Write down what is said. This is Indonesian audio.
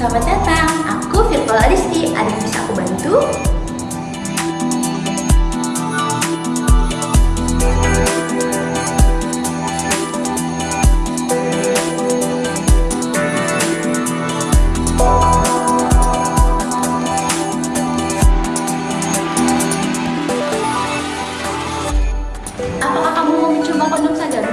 Selamat datang, aku Virtual Adisti. Ada yang bisa aku bantu? Apakah kamu mau mencoba kondom sadar?